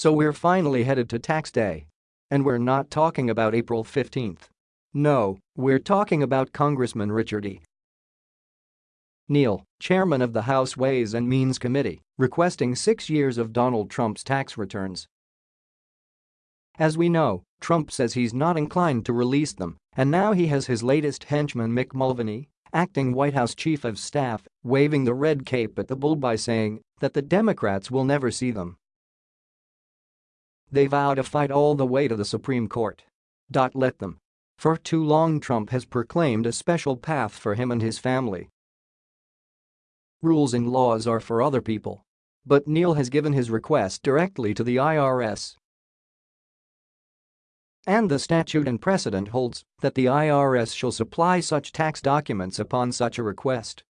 So we're finally headed to tax day. And we're not talking about April 15th. No, we're talking about Congressman Richard E. Neal, chairman of the House Ways and Means Committee, requesting six years of Donald Trump's tax returns. As we know, Trump says he's not inclined to release them, and now he has his latest henchman Mick Mulvaney, acting White House chief of staff, waving the red cape at the bull by saying that the Democrats will never see them. They vow to fight all the way to the Supreme Court. Dot Let them. For too long Trump has proclaimed a special path for him and his family. Rules and laws are for other people. But Neal has given his request directly to the IRS. And the statute and precedent holds that the IRS shall supply such tax documents upon such a request.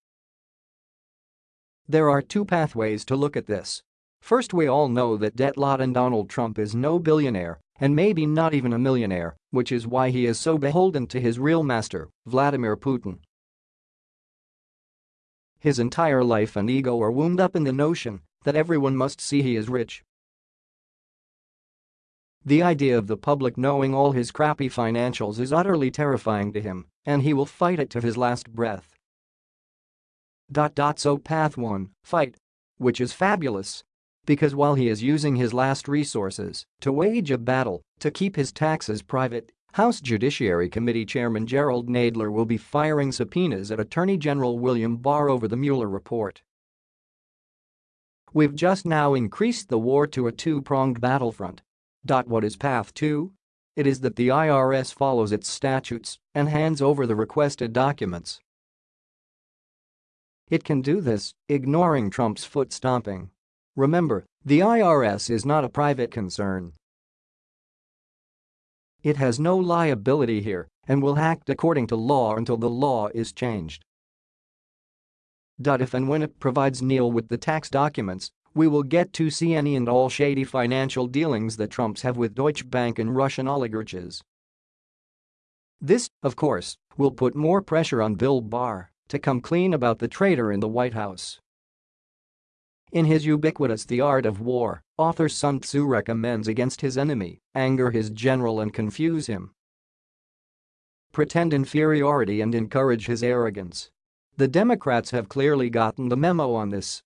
There are two pathways to look at this. First we all know that Detlot and Donald Trump is no billionaire and maybe not even a millionaire, which is why he is so beholden to his real master, Vladimir Putin. His entire life and ego are wound up in the notion that everyone must see he is rich. The idea of the public knowing all his crappy financials is utterly terrifying to him, and he will fight it to his last breath. So path 1, fight. Which is fabulous, because while he is using his last resources to wage a battle to keep his taxes private, House Judiciary Committee Chairman Gerald Nadler will be firing subpoenas at Attorney General William Barr over the Mueller report. We've just now increased the war to a two-pronged battlefront. What is path 2? It is that the IRS follows its statutes and hands over the requested documents. It can do this, ignoring Trump's foot stomping. Remember, the IRS is not a private concern. It has no liability here and will act according to law until the law is changed. If and when it provides Neal with the tax documents, we will get to see any and all shady financial dealings that Trumps have with Deutsche Bank and Russian oligarchs. This, of course, will put more pressure on Bill Barr to come clean about the traitor in the White House. In his ubiquitous The Art of War, author Sun Tzu recommends against his enemy, anger his general and confuse him. Pretend inferiority and encourage his arrogance. The Democrats have clearly gotten the memo on this